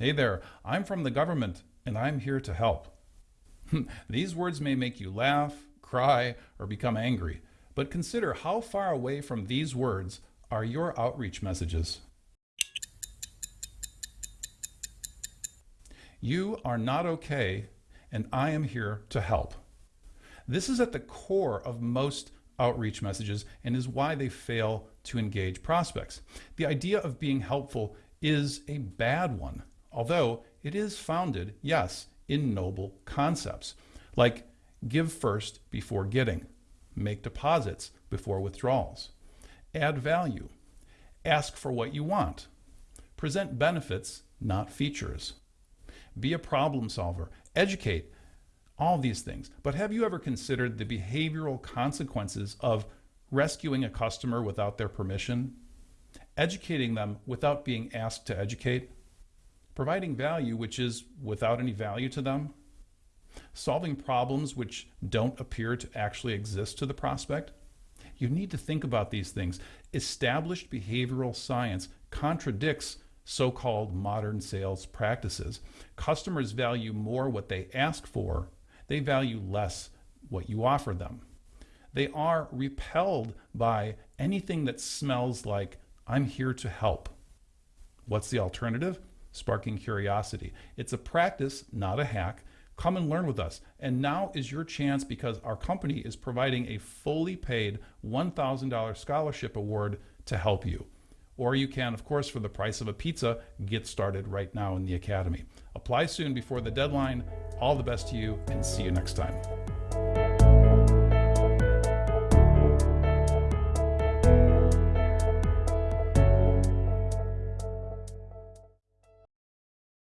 Hey there, I'm from the government and I'm here to help. These words may make you laugh, cry, or become angry, but consider how far away from these words are your outreach messages. You are not okay, and I am here to help. This is at the core of most outreach messages and is why they fail to engage prospects. The idea of being helpful is a bad one, although it is founded, yes, in noble concepts like give first before getting, make deposits before withdrawals, add value, ask for what you want, present benefits, not features, be a problem solver, educate, all these things. But have you ever considered the behavioral consequences of rescuing a customer without their permission, educating them without being asked to educate, providing value which is without any value to them, solving problems which don't appear to actually exist to the prospect? You need to think about these things. Established behavioral science contradicts so-called modern sales practices. Customers value more what they ask for. They value less what you offer them. They are repelled by anything that smells like, I'm here to help. What's the alternative? Sparking curiosity. It's a practice, not a hack. Come and learn with us. And now is your chance because our company is providing a fully paid $1,000 scholarship award to help you. Or you can, of course, for the price of a pizza, get started right now in the Academy. Apply soon before the deadline. All the best to you and see you next time.